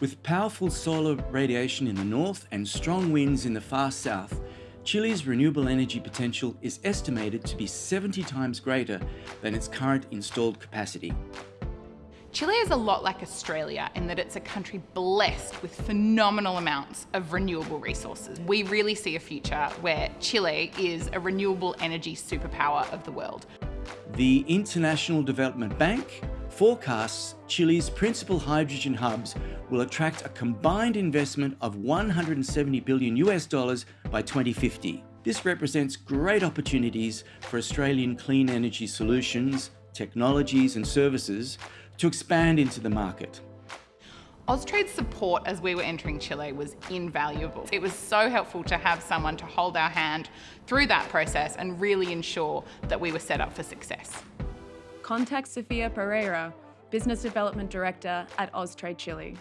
With powerful solar radiation in the north and strong winds in the far south, Chile's renewable energy potential is estimated to be 70 times greater than its current installed capacity. Chile is a lot like Australia in that it's a country blessed with phenomenal amounts of renewable resources. We really see a future where Chile is a renewable energy superpower of the world. The International Development Bank forecasts Chile's principal hydrogen hubs will attract a combined investment of 170 billion US dollars by 2050. This represents great opportunities for Australian clean energy solutions, technologies and services to expand into the market. Austrade's support as we were entering Chile was invaluable. It was so helpful to have someone to hold our hand through that process and really ensure that we were set up for success. Contact Sofia Pereira, Business Development Director at Austrade Chile.